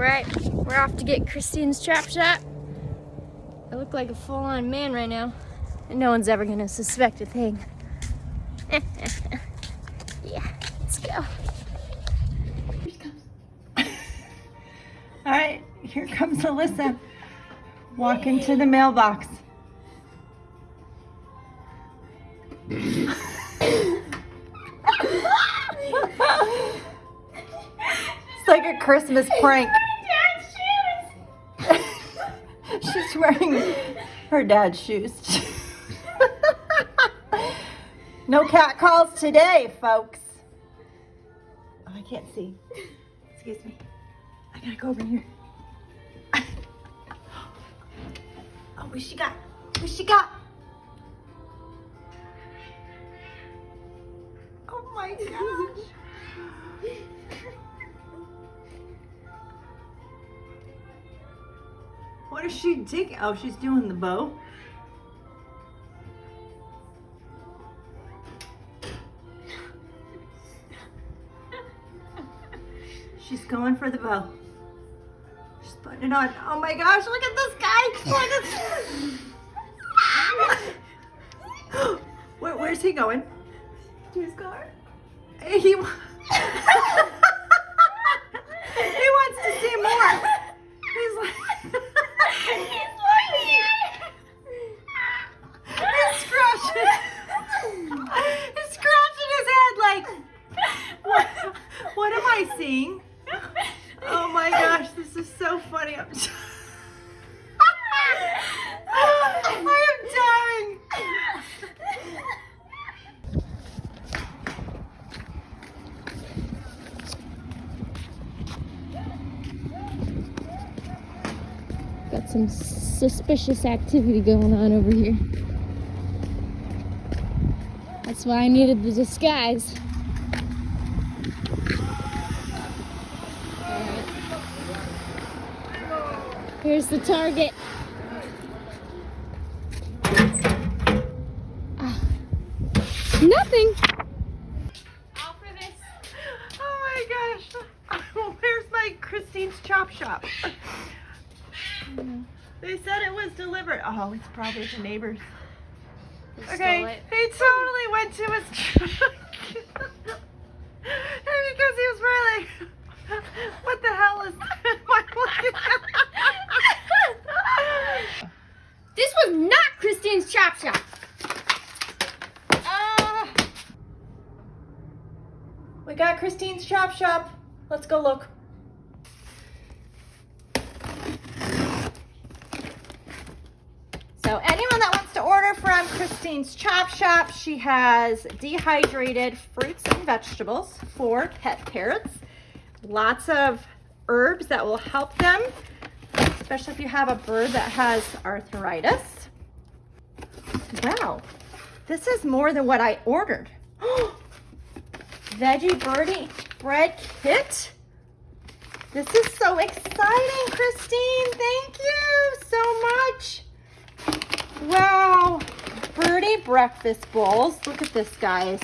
right, we're off to get Christine's Chop Shop. I look like a full-on man right now, and no one's ever gonna suspect a thing. yeah, let's go. All right, here comes Alyssa. Walk into the mailbox. it's like a Christmas prank. She's wearing her dad's shoes. no cat calls today, folks. Oh, I can't see. Excuse me. I gotta go over here. Oh, what she got? What she got? What is she digging? Oh, she's doing the bow. She's going for the bow. She's putting it on. Oh my gosh, look at this guy. Where, where's he going? To his car? He, he wants to see more. He's like, he's scratching. He's scratching his head like, what, what Oh my gosh, this is so funny. I'm so- I am dying. Got some suspicious activity going on over here. That's why I needed the disguise. Here's the target. Ah. Nothing. Oh my gosh. Where's my Christine's Chop Shop? They said it was delivered. Oh, it's probably the neighbors. Okay, he totally went to his truck. and because he was really like, what the hell is that? This was not Christine's Chop Shop. Ah. we got Christine's Chop Shop. Let's go look. So anyone that wants to order from Christine's Chop Shop, she has dehydrated fruits and vegetables for pet parrots. Lots of herbs that will help them, especially if you have a bird that has arthritis. Wow, this is more than what I ordered. Veggie birdie bread kit. This is so exciting, Christine. Thank you so much. Wow. Birdie breakfast bowls. Look at this, guys.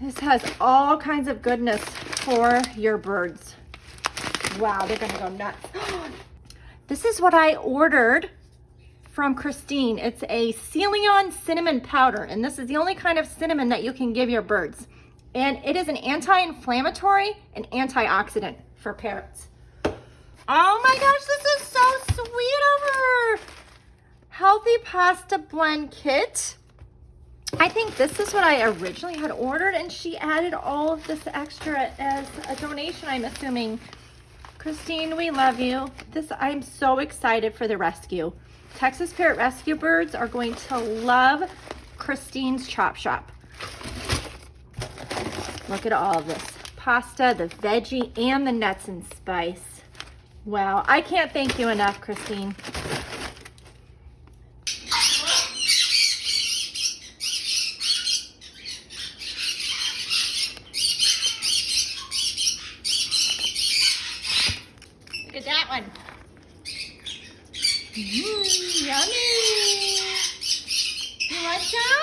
This has all kinds of goodness for your birds. Wow, they're gonna go nuts. This is what I ordered from Christine. It's a Ceylon cinnamon powder, and this is the only kind of cinnamon that you can give your birds. And it is an anti-inflammatory and antioxidant for parrots. Oh my gosh, this is so sweet of her. Healthy pasta blend kit. I think this is what I originally had ordered and she added all of this extra as a donation, I'm assuming. Christine, we love you. This, I'm so excited for the rescue. Texas Parrot Rescue Birds are going to love Christine's Chop Shop. Look at all this. Pasta, the veggie, and the nuts and spice. Wow, I can't thank you enough, Christine. Look at that one. Mmm, yummy. You want some?